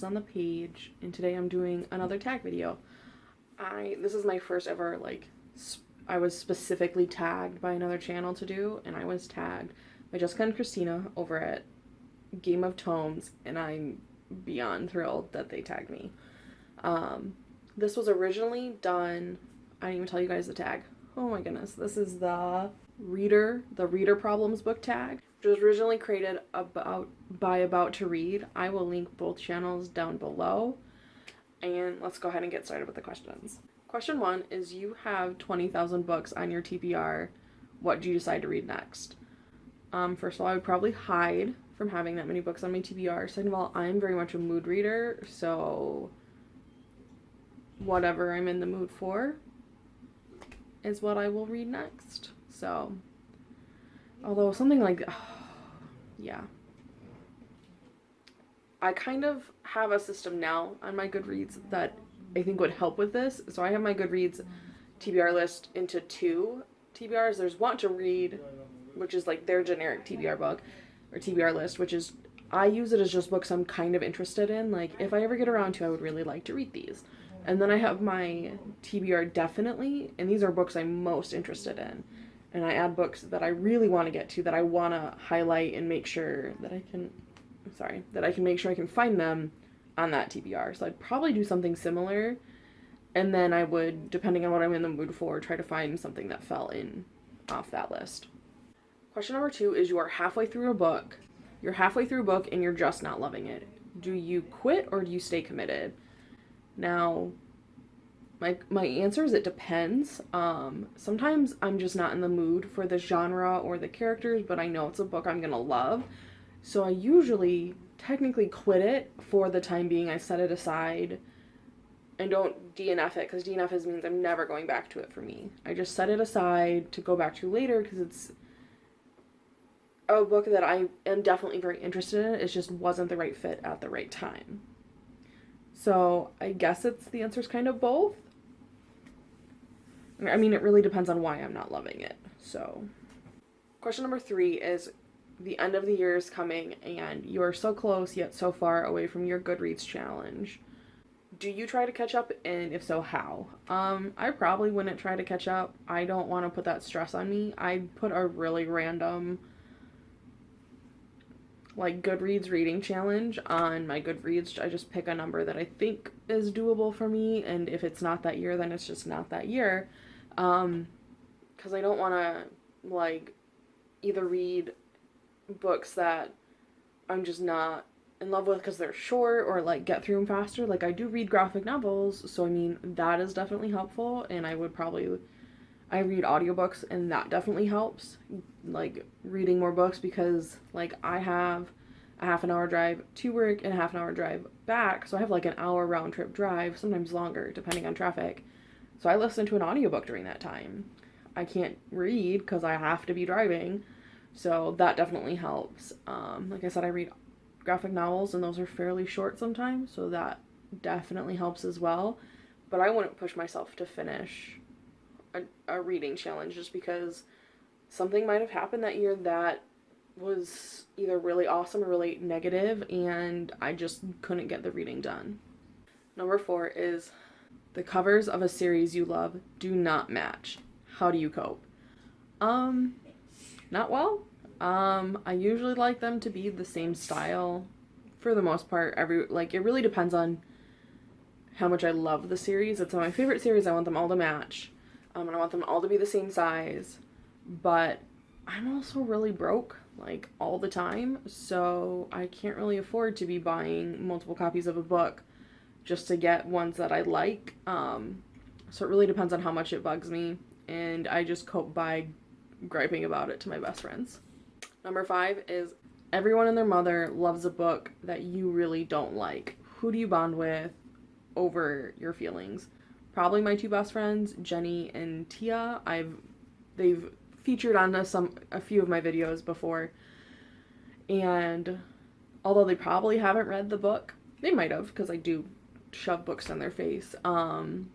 on the page and today I'm doing another tag video. I this is my first ever like I was specifically tagged by another channel to do and I was tagged by Jessica and Christina over at Game of Tomes and I'm beyond thrilled that they tagged me. Um, this was originally done, I didn't even tell you guys the tag. Oh my goodness, this is the reader, the reader problems book tag, which was originally created about by About to Read. I will link both channels down below. And let's go ahead and get started with the questions. Question one is you have 20,000 books on your TBR. What do you decide to read next? Um, first of all, I would probably hide from having that many books on my TBR. Second of all, I'm very much a mood reader, so whatever I'm in the mood for is what I will read next. So, although something like, oh, yeah. I kind of have a system now on my Goodreads that I think would help with this. So I have my Goodreads TBR list into two TBRs. There's Want to Read, which is like their generic TBR book, or TBR list, which is, I use it as just books I'm kind of interested in. Like, if I ever get around to, I would really like to read these. And then I have my TBR definitely, and these are books I'm most interested in. And I add books that I really want to get to, that I want to highlight and make sure that I can, sorry, that I can make sure I can find them on that TBR. So I'd probably do something similar. And then I would, depending on what I'm in the mood for, try to find something that fell in off that list. Question number two is you are halfway through a book. You're halfway through a book and you're just not loving it. Do you quit or do you stay committed? Now, my my answer is it depends. Um, sometimes I'm just not in the mood for the genre or the characters, but I know it's a book I'm gonna love. So I usually technically quit it for the time being. I set it aside and don't DNF it because DNF is means I'm never going back to it for me. I just set it aside to go back to later because it's a book that I am definitely very interested in. It just wasn't the right fit at the right time. So I guess it's the answer is kind of both. I mean, it really depends on why I'm not loving it. So, question number three is the end of the year is coming and you are so close yet so far away from your Goodreads challenge. Do you try to catch up and if so, how? Um, I probably wouldn't try to catch up. I don't want to put that stress on me. I put a really random like Goodreads reading challenge on my Goodreads. I just pick a number that I think is doable for me, and if it's not that year, then it's just not that year. Um, because I don't want to like either read books that I'm just not in love with because they're short or like get through them faster. Like I do read graphic novels, so I mean that is definitely helpful, and I would probably I read audiobooks and that definitely helps like reading more books because like I have a half an hour drive to work and a half an hour drive back so I have like an hour round trip drive sometimes longer depending on traffic so I listened to an audiobook during that time. I can't read because I have to be driving. So that definitely helps. Um, like I said I read graphic novels and those are fairly short sometimes so that definitely helps as well. But I wouldn't push myself to finish a, a reading challenge just because something might have happened that year that was either really awesome or really negative and I just couldn't get the reading done. Number four is the covers of a series you love do not match. How do you cope? Um, not well. Um, I usually like them to be the same style for the most part. Every like it really depends on how much I love the series. It's my favorite series. I want them all to match um, and I want them all to be the same size, but I'm also really broke like all the time, so I can't really afford to be buying multiple copies of a book just to get ones that I like. Um, so it really depends on how much it bugs me, and I just cope by griping about it to my best friends. Number five is everyone and their mother loves a book that you really don't like. Who do you bond with over your feelings? probably my two best friends, Jenny and Tia. I've they've featured on a, some a few of my videos before. And although they probably haven't read the book, they might have because I do shove books in their face. Um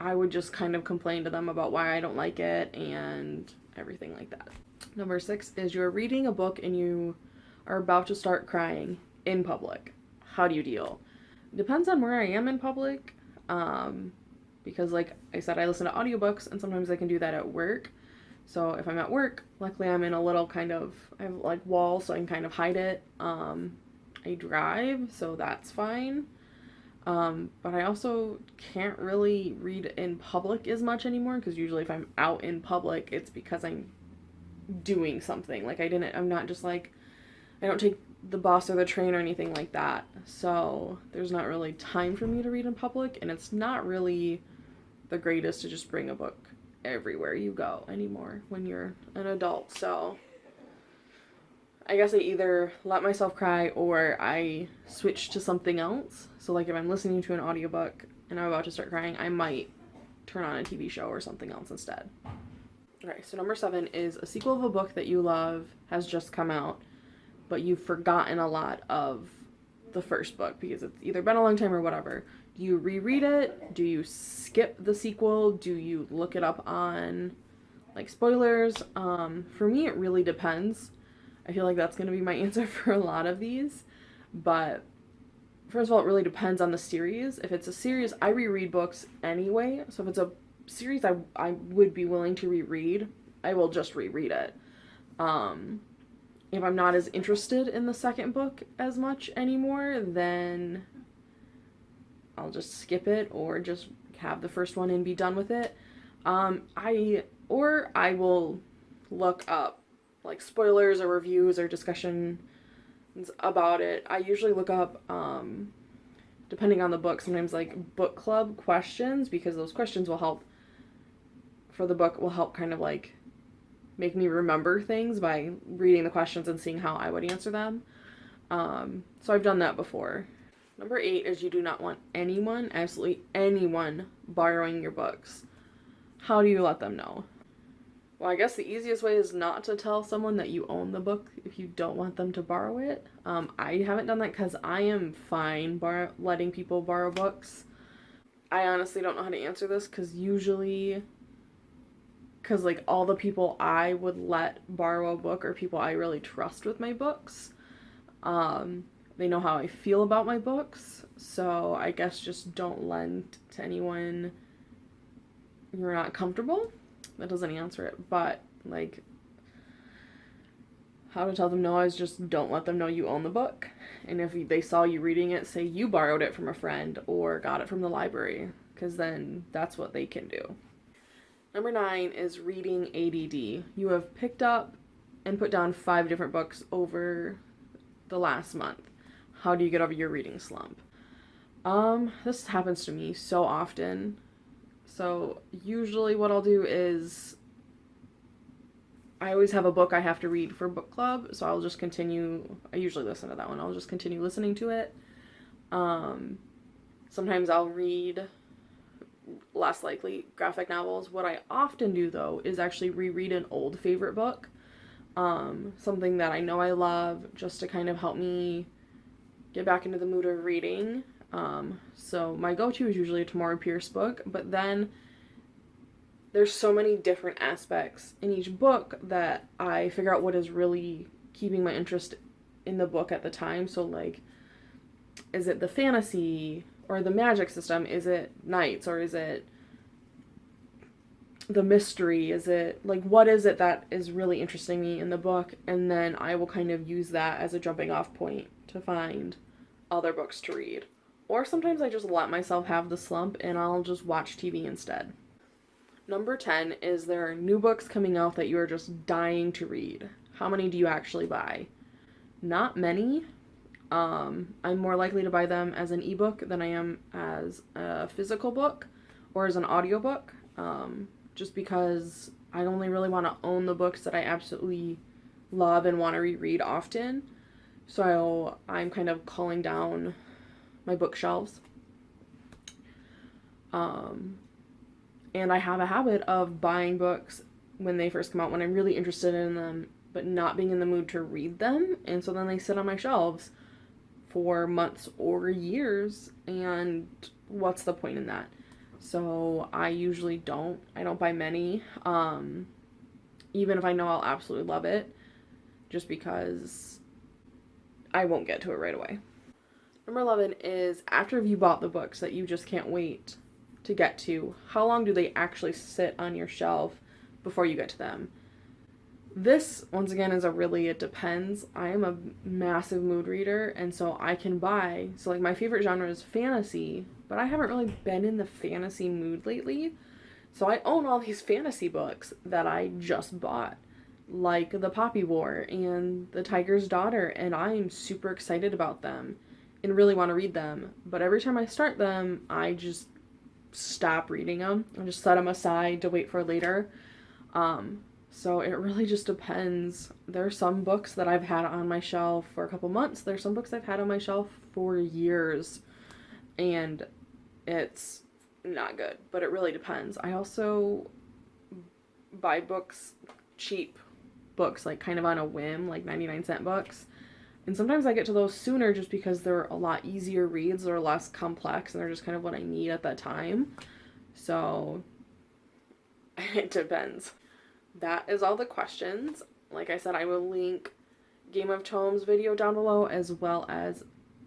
I would just kind of complain to them about why I don't like it and everything like that. Number 6 is you're reading a book and you are about to start crying in public. How do you deal? depends on where I am in public. Um, because like I said, I listen to audiobooks and sometimes I can do that at work. So if I'm at work, luckily I'm in a little kind of I have like wall so I can kind of hide it. Um, I drive, so that's fine. Um, but I also can't really read in public as much anymore because usually if I'm out in public, it's because I'm doing something. Like I didn't, I'm not just like, I don't take the bus or the train or anything like that. So there's not really time for me to read in public, and it's not really the greatest to just bring a book everywhere you go anymore when you're an adult. So I guess I either let myself cry or I switch to something else. So like if I'm listening to an audiobook and I'm about to start crying, I might turn on a TV show or something else instead. Okay, so number seven is a sequel of a book that you love has just come out, but you've forgotten a lot of the first book because it's either been a long time or whatever. Do you reread it? Do you skip the sequel? Do you look it up on like spoilers? Um, for me, it really depends. I feel like that's going to be my answer for a lot of these. But first of all, it really depends on the series. If it's a series, I reread books anyway. So if it's a series I, I would be willing to reread, I will just reread it. Um, if I'm not as interested in the second book as much anymore, then I'll just skip it or just have the first one and be done with it. Um, I or I will look up like spoilers or reviews or discussions about it. I usually look up um, depending on the book, sometimes like book club questions because those questions will help for the book will help kind of like make me remember things by reading the questions and seeing how I would answer them. Um, so I've done that before. Number eight is you do not want anyone, absolutely anyone, borrowing your books. How do you let them know? Well, I guess the easiest way is not to tell someone that you own the book if you don't want them to borrow it. Um, I haven't done that because I am fine bar- letting people borrow books. I honestly don't know how to answer this because usually, because like all the people I would let borrow a book are people I really trust with my books. Um, they know how I feel about my books, so I guess just don't lend to anyone you're not comfortable that doesn't answer it. But like how to tell them no is just don't let them know you own the book. And if they saw you reading it, say you borrowed it from a friend or got it from the library, because then that's what they can do. Number nine is reading ADD. You have picked up and put down five different books over the last month. How do you get over your reading slump? Um, this happens to me so often. So usually what I'll do is I always have a book I have to read for book club, so I'll just continue I usually listen to that one. I'll just continue listening to it. Um sometimes I'll read less likely graphic novels. What I often do though is actually reread an old favorite book. Um something that I know I love just to kind of help me get back into the mood of reading. Um, so my go-to is usually a Tamora Pierce book, but then there's so many different aspects in each book that I figure out what is really keeping my interest in the book at the time. So like, is it the fantasy or the magic system? Is it knights or is it the mystery? Is it like what is it that is really interesting me in the book? And then I will kind of use that as a jumping off point to find other books to read. Or sometimes I just let myself have the slump and I'll just watch TV instead. Number 10 is there are new books coming out that you are just dying to read. How many do you actually buy? Not many. Um, I'm more likely to buy them as an ebook than I am as a physical book or as an audiobook. Um, just because I only really want to own the books that I absolutely love and want to reread often. So I'm kind of calling down my bookshelves. Um, and I have a habit of buying books when they first come out when I'm really interested in them, but not being in the mood to read them. And so then they sit on my shelves for months or years. And what's the point in that? So I usually don't. I don't buy many. Um, even if I know I'll absolutely love it, just because I won't get to it right away. Number 11 is after you bought the books that you just can't wait to get to, how long do they actually sit on your shelf before you get to them? This, once again, is a really, it depends. I am a massive mood reader, and so I can buy, so like my favorite genre is fantasy, but I haven't really been in the fantasy mood lately. So I own all these fantasy books that I just bought, like The Poppy War and The Tiger's Daughter, and I'm super excited about them and really want to read them. But every time I start them, I just stop reading them. and just set them aside to wait for later. Um, so it really just depends. There are some books that I've had on my shelf for a couple months. There's some books I've had on my shelf for years. And it's not good, but it really depends. I also buy books cheap books like kind of on a whim, like 99 cent books. And sometimes I get to those sooner just because they're a lot easier reads, they're less complex, and they're just kind of what I need at that time. So it depends that is all the questions. Like I said, I will link Game of Tomes video down below as well as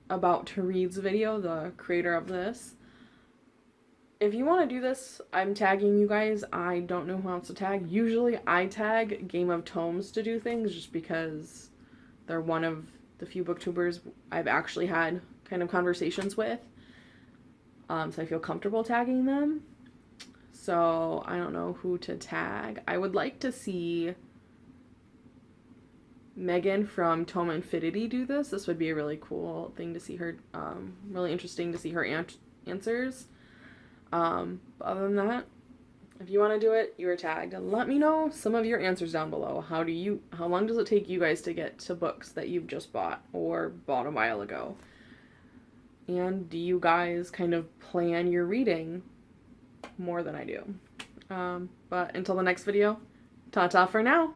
About to Read's video, the creator of this. If you want to do this, I'm tagging you guys. I don't know who else to tag. Usually I tag Game of Tomes to do things just because they're one of the few booktubers I've actually had kind of conversations with. Um, so I feel comfortable tagging them. So I don't know who to tag. I would like to see Megan from Tome Infinity do this. This would be a really cool thing to see her, um, really interesting to see her an answers. Um, other than that, if you want to do it, you are tagged. Let me know some of your answers down below. How do you, how long does it take you guys to get to books that you've just bought or bought a while ago? And do you guys kind of plan your reading more than I do. Um, but until the next video, ta-ta for now!